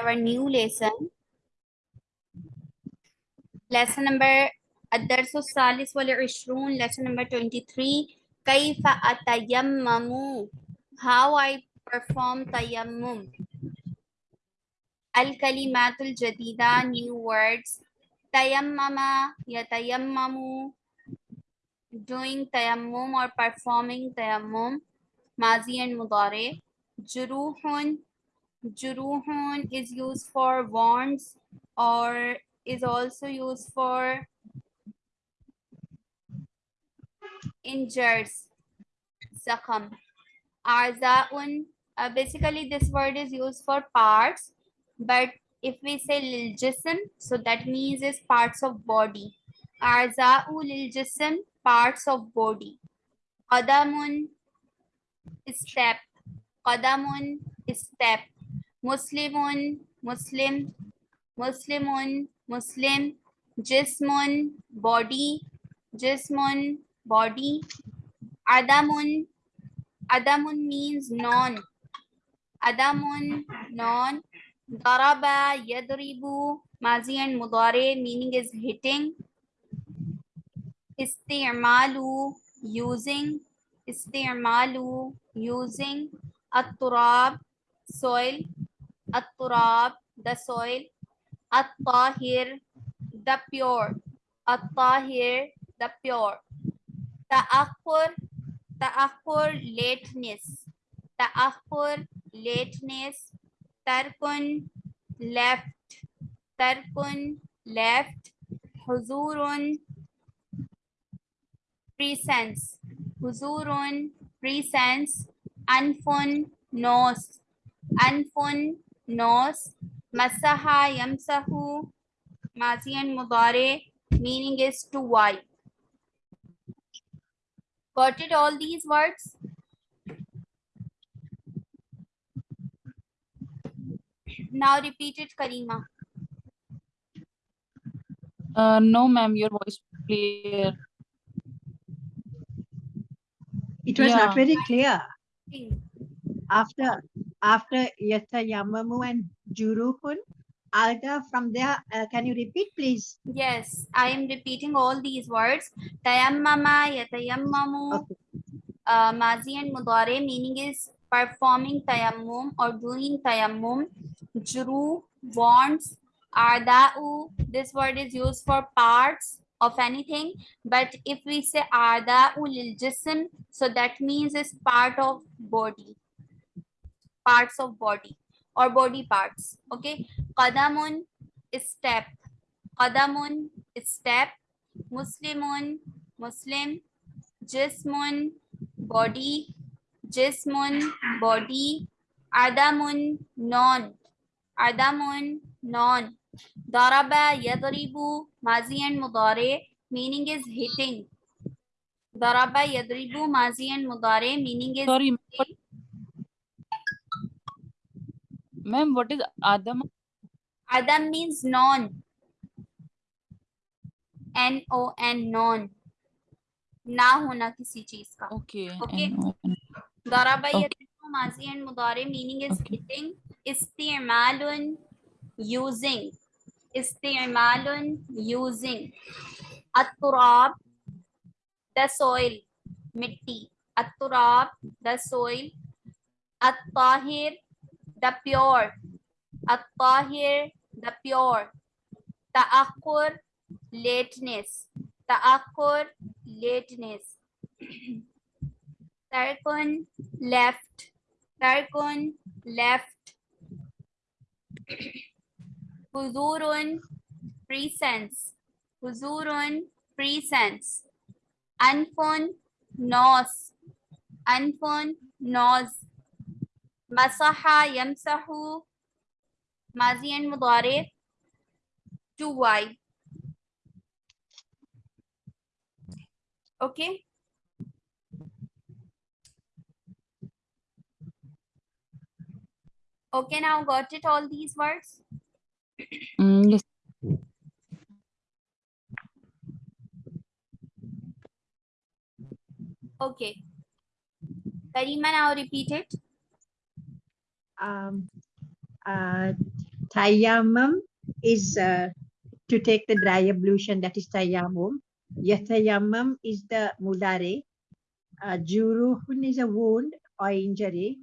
our new lesson. Lesson number الدرس الثالث والعشرون lesson number 23 كيف أتيمم how I perform تيمم الكلمات الجديدة new words تيمم يتيمم doing تيمم or performing تيمم ماضي and مضارع جروح Juruhun is used for wounds or is also used for injuries. Zakham. Arzaun. Uh, basically, this word is used for parts, but if we say lil jism, so that means is parts of body. Arza'u lil jism, parts of body. Qadamun, step. Qadamun, step. Muslimun, Muslim, Muslimun, Muslim, Jismun, body, Jismun, body, Adamun, Adamun means non, Adamun, non, Daraba, Yadribu, Mazi and Mudare, meaning is hitting, Isti'malu, using, Isti'malu, using, At-Turab, soil, At-turab, the soil. At-tahir, the pure. At-tahir, the pure. Ta'akhur, ta'akhur, lateness. Ta'akhur, lateness. Tarkun, left. Tarkun, left. Huzurun, presence. Huzurun, presence. Anfun, nose. Anfun, nose. Masaha, yamsahu, mazi and mudare, meaning is to wipe. Got it all these words? Now repeat it, Karima. Uh, no, ma'am, your voice clear. It was Yeah. not very clear. After after Yatayamamu and Juruhun, Alga from there, uh, can you repeat, please? Yes, I am repeating all these words. Tayammama, yatayammamu, Okay. uh, mazi and mudare, meaning is performing tayammum or doing tayammum. Juru, wants, arda'u, this word is used for parts of anything. But if we say arda'u lil jism, so that means is part of body. Parts of body or body parts. Okay. Qadamun, step. Qadamun, step. Muslimun, Muslim. Jismun, body. Jismun, body. Adamun, non. Adamun, non. Daraba, yadribu, mazi and mudare, meaning is hitting. Daraba, yadribu, mazi and mudare, meaning is Sorry, what, Ma'am, what is Adam? Adam means non. N O N non. ना होना किसी चीज़ का okay okay दराबाई माजी and मुदारे meaning is hitting इस्तेमाल using istimalun using at-turab the soil mitti at-turab the soil at-tahir the pure. At-tahir, the pure. Ta'akkur, lateness. Ta'akkur, lateness. Tarkun, left. Tarkun, left. Huzurun, presence. Huzurun, presence. Anfun, nose. Anfun, nose. Masaha yamsahu. Mazi and mudare. To wipe. Okay. Okay, now got it all these words? Mm, yes. Okay. Karima, now repeat it. Um, uh, is uh, to take the dry ablution, that is tayammum. Yatayammum is the mudare. Uh, juruhun is a wound or injury.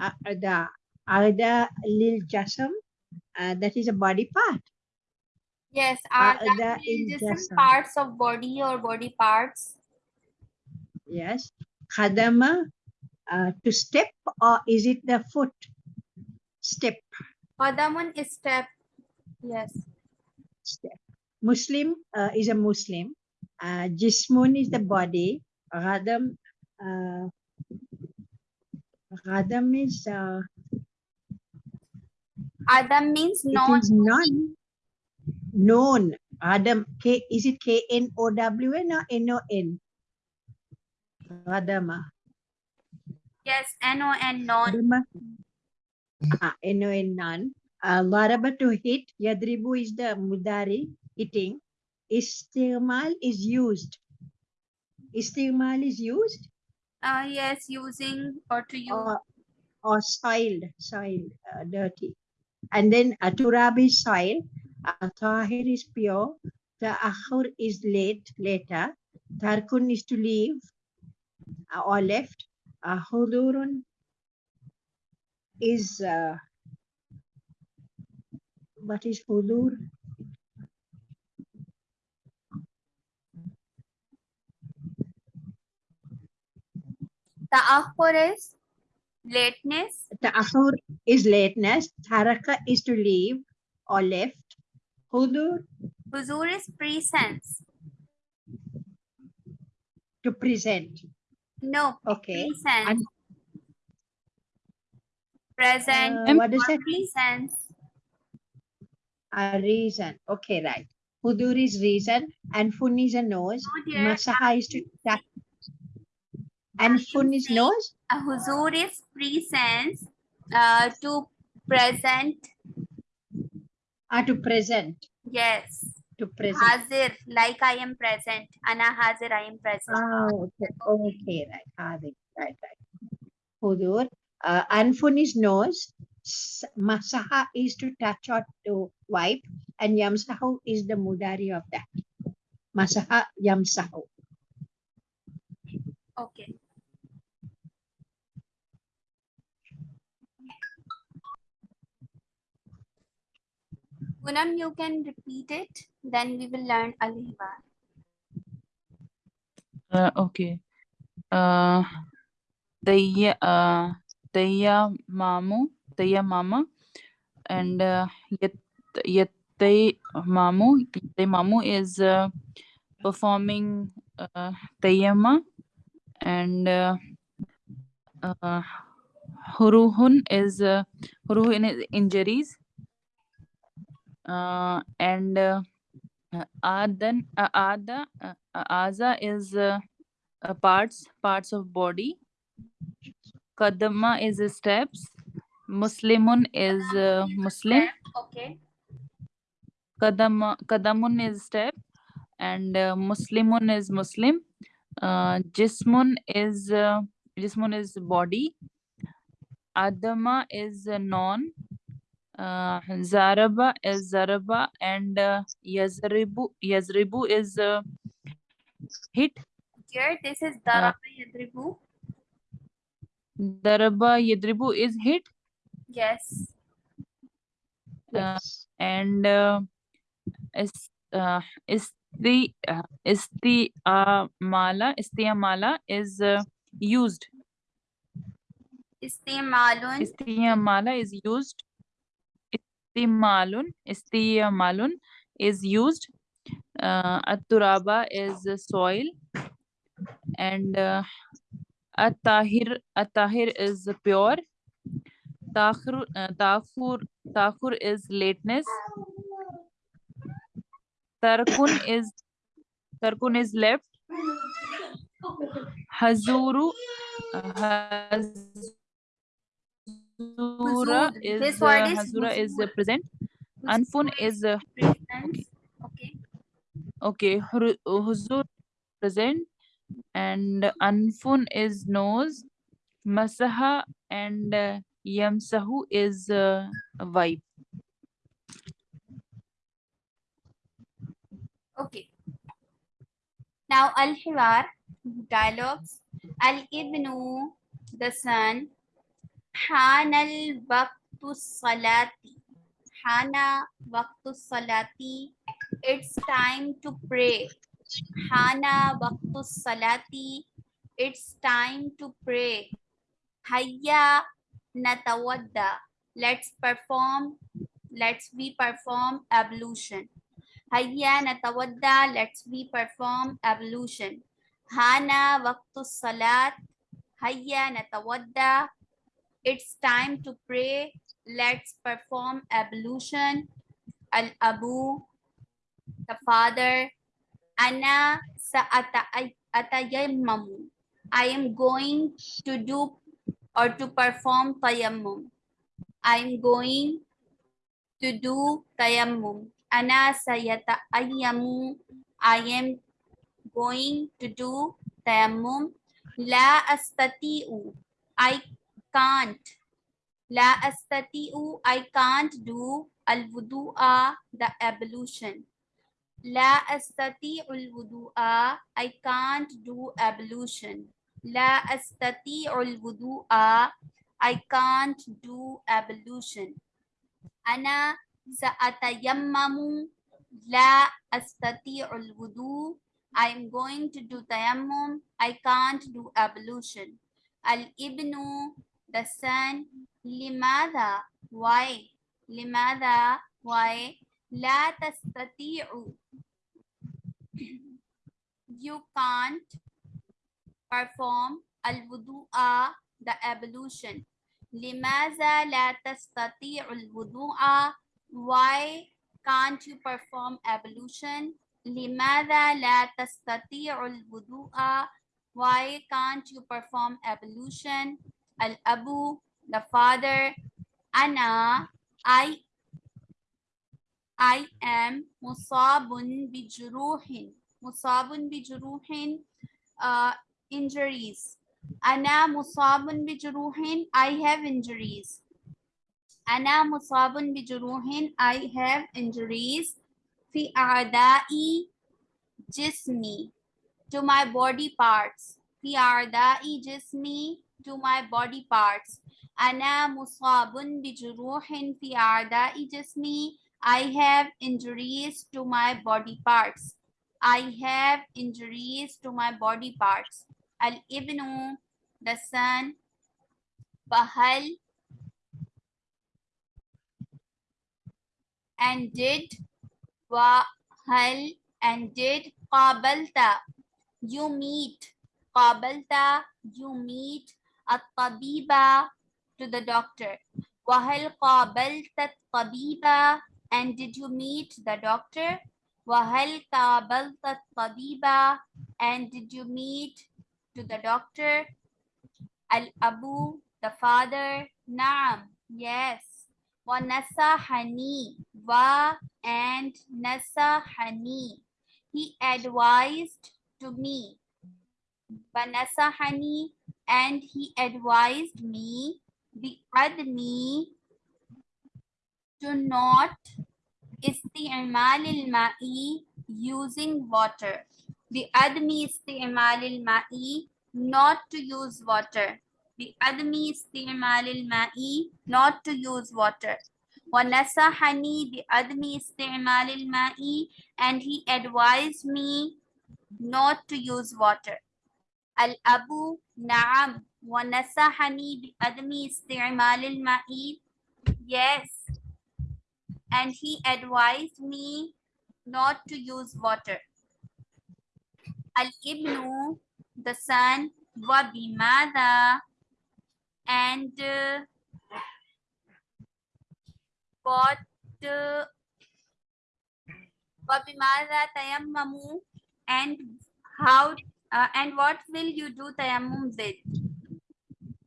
Uh, the Arda lil jasam, uh, that is a body part. Yes, Uh, the that different parts of body or body parts? Yes. Khadama, uh, to step or is it the foot? Step, Qadamun is step. Yes. step. Muslim uh, is a Muslim. Uh, Jismun is the body. Ghadam, uh, Ghadam is, uh, Adam means it non. known. Adam, K, is it K-N-O-W-N or N-O-N? Ghadama. Yes, N-O-N, non. Adama. Ah, no in none. Uh, Laraba to hit. Yadribu is the mudari, hitting. Istimal is used. Istimal is used Uh, yes, using or to use. or, or soiled, soiled, uh, dirty. And then uh, turab is soil. Uh, tahir is pure. The Ta'akhur is late, later. Tarkun is to leave uh, or left. Uh, hudurun is uh, what is hudur? Ta'akhur is lateness. Ta'akhur is lateness. Taraka is to leave or left. Hudur Huzur is presence. to present. No, Okay. presence. And Present uh, what is it? presence. A reason. Okay, right. Hudur is reason and fun is a nose. No, dear. Masaha is to touch. And fun is nose. A huzur is presence uh, to present. Ah, to present. Yes. To present. Hazir, like I am present. Ana hazir, I am present. Ah, okay. Okay, right. Hadi, right, right. Hudur. Uh, Anfun is nose. Masaha is to touch or to wipe. And Yamsahu is the mudari of that. Masaha Yamsahu. Okay. Punam, you can repeat it. Then we will learn Alihbar. Uh, okay. Uh, Tayya, uh, Tayya Mamu, Tayya Mama, and uh, Yet Yattay Mamu. Yattay Mamu is uh, performing uh, Tayyama, and uh, uh, Huruhun is uh, Huruhun is injuries, uh, and uh, Adan, uh, Ada, uh, Aza is uh, parts, parts of body. Kadama is steps. Muslimun is uh, Muslim. Okay. Kadama, Kadamun is step. And uh, Muslimun is Muslim. Uh, Jismun is uh, Jismun is body. Adama is non. Uh, Zaraba is Zaraba and uh, Yazribu Yazribu is uh, hit. Here, this is Daraba Yadribu. Daraba Yadribu is hit Yes. Uh, Yes. and uh, is uh, is the uh, is the uh, mala mala is uh, used. Istimalun. mala is used. Istimalun Istimalun is used. Uh, At-turaba is uh, soil. And uh, At-tahir At-tahir is pure. Takhur uh, Takhur Takhur is lateness. Tarkun is Tarkun is left. Hazuru Hazura is This word is Hazura is present. Anfun is uh. Okay. okay. Huzur present and anfun is nose masaha and uh, yamsahu is uh, wipe okay. Now al-hiwar dialogues. Al-ibnu the son. Hanal waqtu salati. Hana waqtu salati. It's time to pray. Hana waqtu salati. It's time to pray. Hayya natawadda. Let's perform. Let's we perform ablution. Hayya natawadda. Let's we perform ablution. Hana waqtu salat. Hayya natawadda. It's time to pray. Let's perform ablution. Al Abu, the father. Ana sa atayammamu. I am going to do or to perform tayammum. I am going to do tayammum. Ana sa sayata'ayyamu. I am going to do tayammum. La astati'u. I can't. La astati'u. I can't do al-wudu'a, the ablution. La astati'u al-wudu'a. I can't do ablution. La astati'u al-wudu'a. I can't do ablution. Ana sa'atayammamu. La astati'u al-wudu. I am going to do tayammum. I can't do ablution. Al-ibnu, the son. Limada, why? Limada, why? La tastati'u. You can't perform al-wudu'a, the ablution. Limaza la tastati'u al-wudu'a. Why can't you perform ablution? Limada la tastati'u al-wudu'a. Why can't you perform ablution? Al-abu, the father. Ana, I, I am musabun bijuruhin. Musabun bijuruhin, uh, injuries. Ana musabun bijuruhin, I have injuries. Ana musabun bijuruhin, I have injuries. Fi a'da'i jismi, to my body parts. Fi a'da'i jismi, to my body parts. Ana musabun bijuruhin fi a'da'i jismi. I have injuries to my body parts. I have injuries to my body parts. Al ibnu, the son. Bahal and did. Wahal and did. Qabalta, you meet. Qabalta, you meet. At-tabiba, to the doctor. Wahal qabalta tabiba, and did you meet the doctor? Wahal qabalta tabiba, and did you meet to the doctor? Al-abu, the father. Naam, yes. Wa nasahani, wa and nasahani. He advised to me. Banasahani, and he advised me the admi to not isti'mal al-ma'i using water. The admi isti'mal al-ma'i not to use water. The admi isti'mal al-ma'i not to use water. وَنَسَحَنِي بِأَدْمِ إِسْتِعْمَالِ الْمَاءِ and he advised me not to use water. Al-Abu Na'am وَنَسَحَنِي بِأَدْمِ إِسْتِعْمَالِ الْمَاءِ Yes. and he advised me not to use water. Al-Ibnu, the son, wa bimada, and uh, what uh, wa bimada tayammamu, and how uh, and what will you do tayammum with?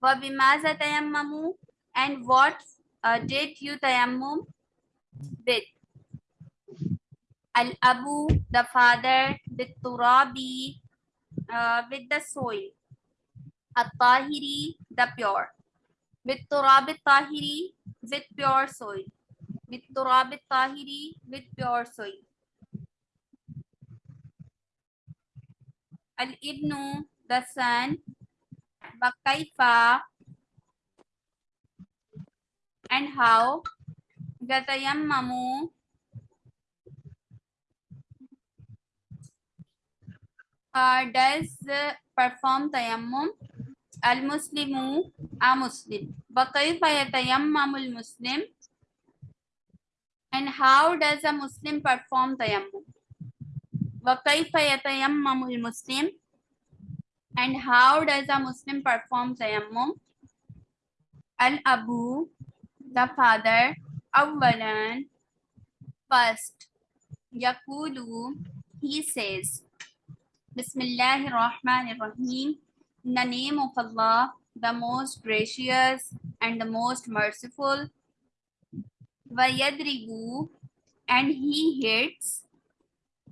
Wa bimaza tayammamu, and what uh, did you tayammum with? Al-Abu, the father, with Turabi, uh, with the soil. At-Tahiri, the pure. With Turab tahiri with pure soil. With Turab tahiri with pure soil. Al-ibnu, the son. Bakaifa, and how. Yatayammamu, uh, does uh, perform tayammum. Al-Muslimu, a Muslim. Bakaifa yatayammamu al-Muslim. And how does a Muslim perform tayammum? وكيف يتيمم المسلم and how does a Muslim perform tayammum? Al-Abu, the father, أولا, first, Yakulu, he says, Bismillah ar-Rahman ar-Rahim, in the name of Allah, the most gracious and the most merciful, Vayadribu, and he hits,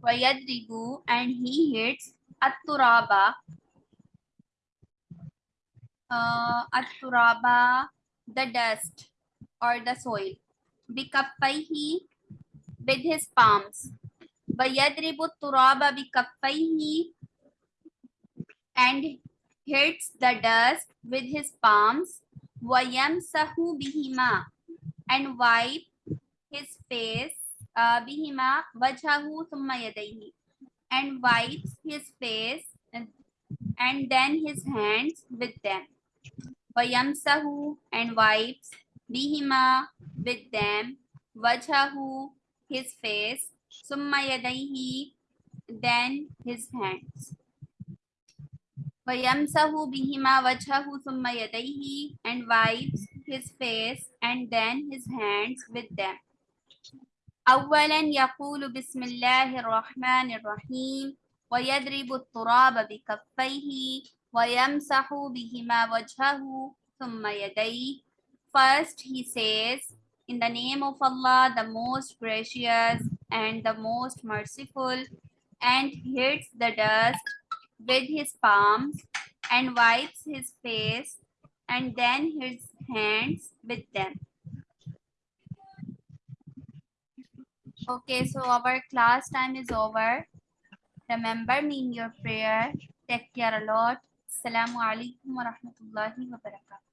Vayadribu, and he hits, At-Turaba, uh, at-turaba, the dust or the soil. Bikaffaihi, with his palms. Vayadribu turaba bikaffaihi, and hits the dust with his palms. Vayamsahu bihima, and wipe his face. Uh, bihima wajhahu thumma yadayhi, and wipes his face and then his hands with them. Vayamsahu and wipes bihima with them, wajhahu his face, summa yadayhi then his hands. Vayamsahu bihima wajhahu summa yadayhi and wipes his face and then his hands with them. أولا يقول بسم الله الرحمن الرحيم ويضرب التراب بكفيه وَيَمْسَحُ بِهِمَا وَجْهَهُ ثُمَّ يَدَيْهِ First he says, in the name of Allah, the most gracious and the most merciful, and hits the dust with his palms and wipes his face and then his hands with them. Okay, so our class time is over. Remember me in your prayer. Take care a lot. Assalamu alaikum wa rahmatullahi wa barakatuh.